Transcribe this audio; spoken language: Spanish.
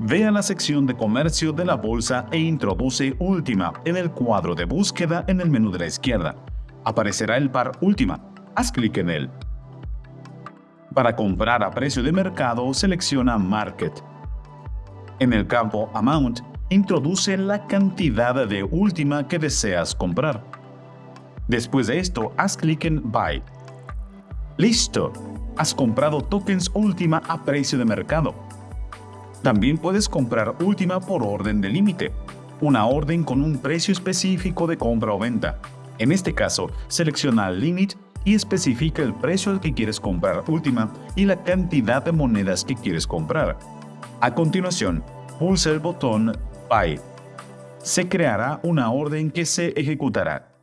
Ve a la sección de comercio de la bolsa e introduce Última en el cuadro de búsqueda en el menú de la izquierda. Aparecerá el par Última. Haz clic en él. Para comprar a precio de mercado, selecciona Market. En el campo Amount, introduce la cantidad de Última que deseas comprar. Después de esto, haz clic en Buy. ¡Listo! Has comprado tokens Última a precio de mercado. También puedes comprar última por orden de límite, una orden con un precio específico de compra o venta. En este caso, selecciona Limit y especifica el precio al que quieres comprar última y la cantidad de monedas que quieres comprar. A continuación, pulsa el botón Buy. Se creará una orden que se ejecutará.